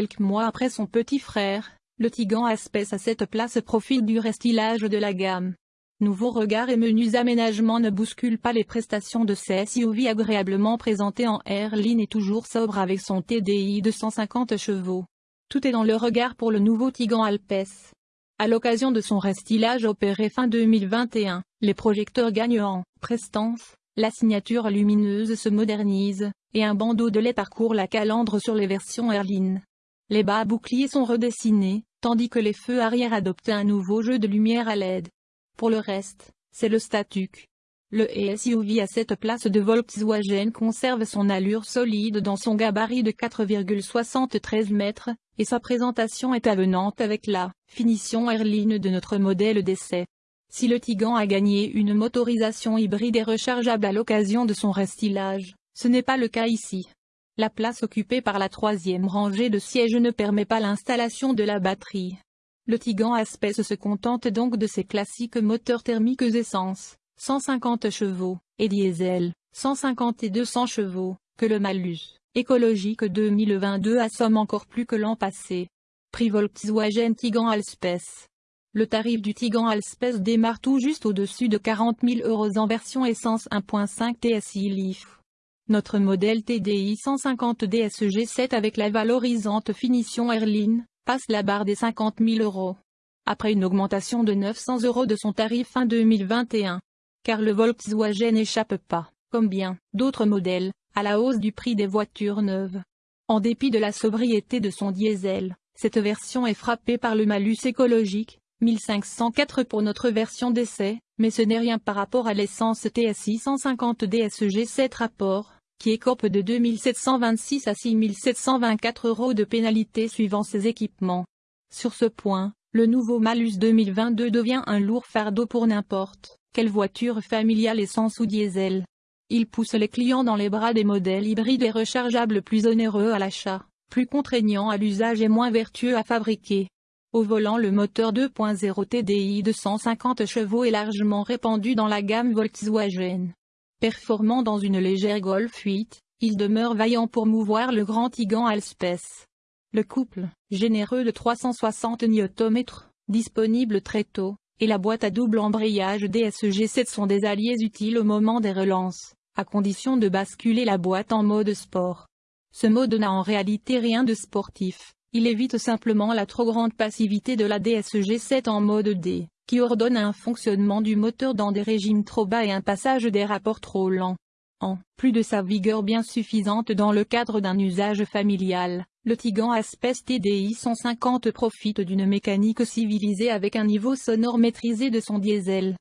Quelques mois après son petit frère, le Tigan Aspes à cette place profite du restylage de la gamme. Nouveaux regards et menus aménagements ne bousculent pas les prestations de ces SUV agréablement présentés en Airline et toujours sobre avec son TDI de 150 chevaux. Tout est dans le regard pour le nouveau Tigan Alpes. À l'occasion de son restylage opéré fin 2021, les projecteurs gagnent en prestance, la signature lumineuse se modernise, et un bandeau de lait parcourt la calandre sur les versions Airline. Les bas boucliers sont redessinés, tandis que les feux arrière adoptent un nouveau jeu de lumière à LED. Pour le reste, c'est le statuc. Le SUV à cette place de Volkswagen conserve son allure solide dans son gabarit de 4,73 mètres, et sa présentation est avenante avec la finition airline de notre modèle d'essai. Si le Tigan a gagné une motorisation hybride et rechargeable à l'occasion de son restylage, ce n'est pas le cas ici. La place occupée par la troisième rangée de sièges ne permet pas l'installation de la batterie. Le Tigan Aspes se contente donc de ses classiques moteurs thermiques essence, 150 chevaux, et diesel, 150 et 200 chevaux, que le malus, écologique 2022 assomme encore plus que l'an passé. Prix Volkswagen Tigan Alspes. Le tarif du Tigan Alspes démarre tout juste au-dessus de 40 000 euros en version essence 1.5 TSI Leaf. Notre modèle TDI 150 DSG 7 avec la valorisante finition Airline, passe la barre des 50 000 euros. Après une augmentation de 900 euros de son tarif fin 2021. Car le Volkswagen n'échappe pas, comme bien d'autres modèles, à la hausse du prix des voitures neuves. En dépit de la sobriété de son diesel, cette version est frappée par le malus écologique, 1504 pour notre version d'essai, mais ce n'est rien par rapport à l'essence TSI 150 DSG 7 rapport, qui écope de 2726 à 6724 euros de pénalité suivant ses équipements. Sur ce point, le nouveau Malus 2022 devient un lourd fardeau pour n'importe quelle voiture familiale essence ou diesel. Il pousse les clients dans les bras des modèles hybrides et rechargeables plus onéreux à l'achat, plus contraignants à l'usage et moins vertueux à fabriquer. Au volant le moteur 2.0 TDI de 150 chevaux est largement répandu dans la gamme Volkswagen. Performant dans une légère Golf 8, il demeure vaillant pour mouvoir le grand Tigan Alspes. Le couple, généreux de 360 Nm, disponible très tôt, et la boîte à double embrayage DSG7 sont des alliés utiles au moment des relances, à condition de basculer la boîte en mode sport. Ce mode n'a en réalité rien de sportif, il évite simplement la trop grande passivité de la DSG7 en mode D qui ordonne un fonctionnement du moteur dans des régimes trop bas et un passage des rapports trop lents. En plus de sa vigueur bien suffisante dans le cadre d'un usage familial, le Tigan Aspes TDI 150 profite d'une mécanique civilisée avec un niveau sonore maîtrisé de son diesel.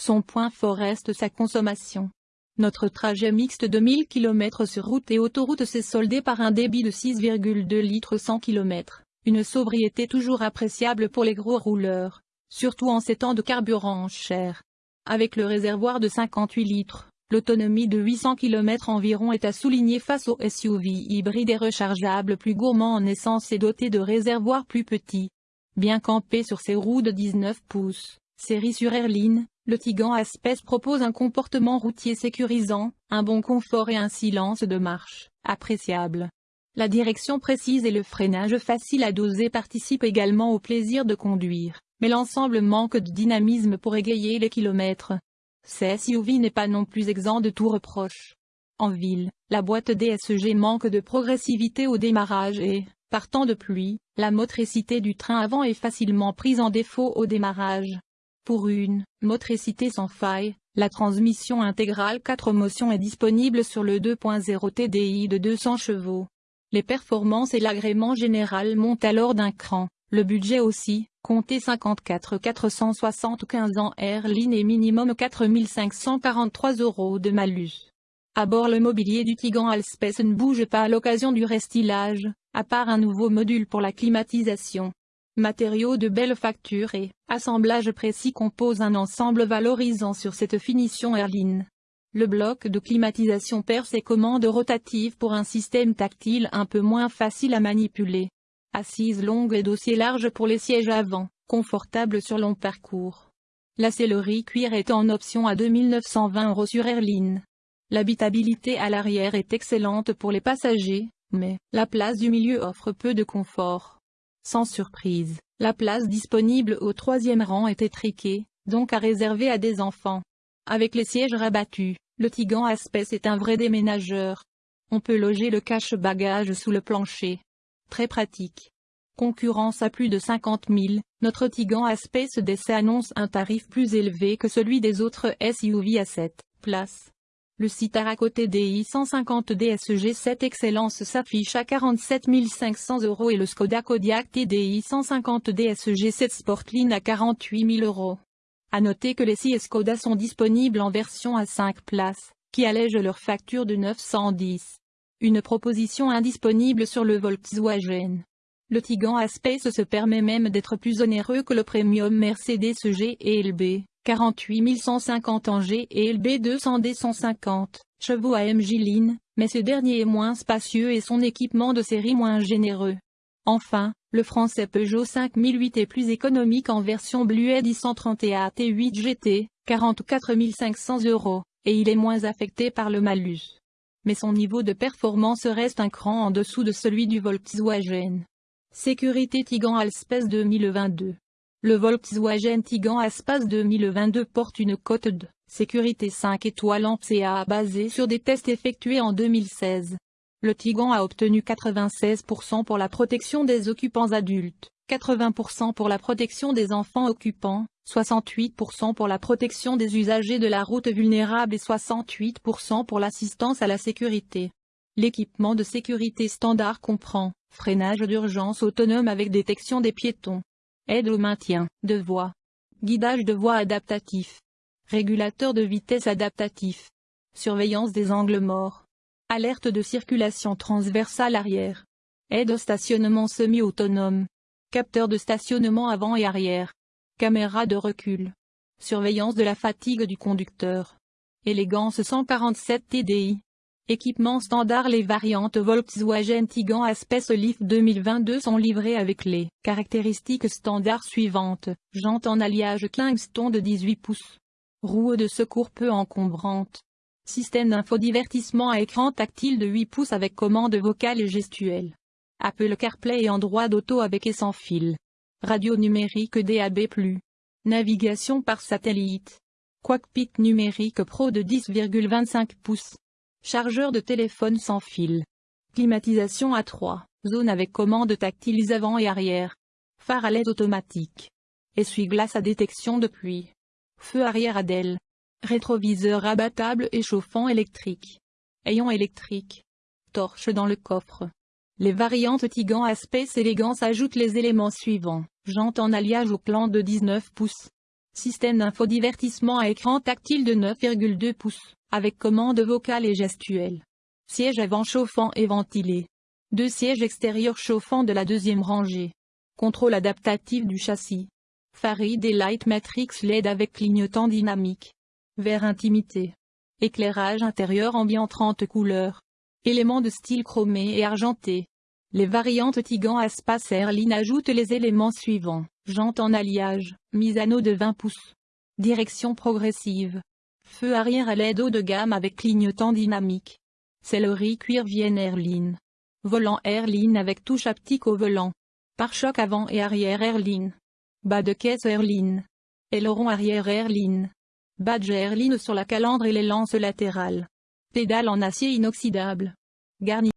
Son point fort reste sa consommation. Notre trajet mixte de 1000 km sur route et autoroute s'est soldé par un débit de 6,2 litres 100 km, une sobriété toujours appréciable pour les gros rouleurs surtout en ces temps de carburant cher. Avec le réservoir de 58 litres, l'autonomie de 800 km environ est à souligner face au SUV hybride et rechargeable plus gourmand en essence et doté de réservoirs plus petits. Bien campé sur ses roues de 19 pouces, série sur Airline, le Tigan Aspes propose un comportement routier sécurisant, un bon confort et un silence de marche, appréciable. La direction précise et le freinage facile à doser participent également au plaisir de conduire mais l'ensemble manque de dynamisme pour égayer les kilomètres. Ce SUV n'est pas non plus exempt de tout reproche. En ville, la boîte DSG manque de progressivité au démarrage et, par temps de pluie, la motricité du train avant est facilement prise en défaut au démarrage. Pour une motricité sans faille, la transmission intégrale 4 motions est disponible sur le 2.0 TDI de 200 chevaux. Les performances et l'agrément général montent alors d'un cran, le budget aussi, comptez 54 475 ans Airline et minimum 4543 euros de malus. À bord le mobilier du Tigan Alspes ne bouge pas à l'occasion du restylage, à part un nouveau module pour la climatisation. Matériaux de belle facture et assemblage précis composent un ensemble valorisant sur cette finition Airline. Le bloc de climatisation perd ses commandes rotatives pour un système tactile un peu moins facile à manipuler assise longue et dossier large pour les sièges avant, confortable sur long parcours. La sellerie cuir est en option à 2920 euros sur Airline. L'habitabilité à l'arrière est excellente pour les passagers, Mais, la place du milieu offre peu de confort. Sans surprise, la place disponible au troisième rang est étriquée, donc à réserver à des enfants. Avec les sièges rabattus, le Tigan Aspes est un vrai déménageur. On peut loger le cache-bagages sous le plancher. Très pratique. Concurrence à plus de 50 000, notre Tigan Aspes DC annonce un tarif plus élevé que celui des autres SUV à 7 places. Le Citara côté DI 150 DSG 7 Excellence s'affiche à 47 500 euros et le Skoda Kodiaq TDI 150 DSG 7 Sportline à 48 000 euros. À noter que les 6 Skoda sont disponibles en version à 5 places, qui allègent leur facture de 910. Une proposition indisponible sur le Volkswagen. Le Tigan Aspect se permet même d'être plus onéreux que le Premium Mercedes G et LB, 48 150 en G et LB 200D 150 chevaux AMG Line, mais ce dernier est moins spacieux et son équipement de série moins généreux. Enfin, le français Peugeot 5008 est plus économique en version Blued i131 T8 GT, 44 500 euros, et il est moins affecté par le malus. Mais son niveau de performance reste un cran en dessous de celui du Volkswagen. Sécurité Tigan Alspace 2022 Le Volkswagen Tigan Alspace 2022 porte une cote de sécurité 5 étoiles en CA basée sur des tests effectués en 2016. Le Tigan a obtenu 96% pour la protection des occupants adultes, 80% pour la protection des enfants occupants, 68% pour la protection des usagers de la route vulnérables et 68% pour l'assistance à la sécurité. L'équipement de sécurité standard comprend freinage d'urgence autonome avec détection des piétons, aide au maintien de voie, guidage de voie adaptatif, régulateur de vitesse adaptatif, surveillance des angles morts, Alerte de circulation transversale arrière. Aide au stationnement semi-autonome. Capteur de stationnement avant et arrière. Caméra de recul. Surveillance de la fatigue du conducteur. Élégance 147 TDI. Équipement standard Les variantes Volkswagen Tigan Aspect Leaf 2022 sont livrées avec les caractéristiques standards suivantes. Jantes en alliage Kingston de 18 pouces. Roue de secours peu encombrante. Système d'infodivertissement à écran tactile de 8 pouces avec commande vocale et gestuelle. Apple CarPlay et Android Auto avec et sans fil. Radio numérique DAB+. Navigation par satellite. Cockpit numérique Pro de 10,25 pouces. Chargeur de téléphone sans fil. Climatisation à 3 zone avec commande tactile avant et arrière. Phare à l'aide automatique. Essuie-glace à détection de pluie. Feu arrière ADEL. Rétroviseur abattable et chauffant électrique. Ayant électrique. Torche dans le coffre. Les variantes Tigan Aspect Elegance ajoutent les éléments suivants. Jante en alliage au plan de 19 pouces. Système d'infodivertissement à écran tactile de 9,2 pouces, avec commande vocale et gestuelle. Siège avant chauffant et ventilé. Deux sièges extérieurs chauffants de la deuxième rangée. Contrôle adaptatif du châssis. Farid et Light Matrix LED avec clignotant dynamique. Vert intimité. Éclairage intérieur ambiant 30 couleurs. Éléments de style chromé et argenté. Les variantes Tigan Aspas Airline ajoutent les éléments suivants. Jante en alliage, mise anneau de 20 pouces. Direction progressive. Feu arrière à l'aide haut de gamme avec clignotant dynamique. Sellerie cuir Vienne Airline. Volant Airline avec touche haptique au volant. Pare-choc avant et arrière Airline. Bas de caisse Airline. Aileron arrière Airline. Badge Airline sur la calandre et les lances latérales. Pédale en acier inoxydable. Garni